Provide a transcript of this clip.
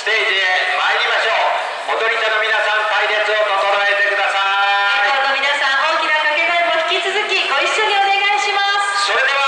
ステージへ参りましょう。踊り手の皆さん隊列を整えてください。レ皆さん大きな掛け声も引き続きご一緒にお願いします。それでは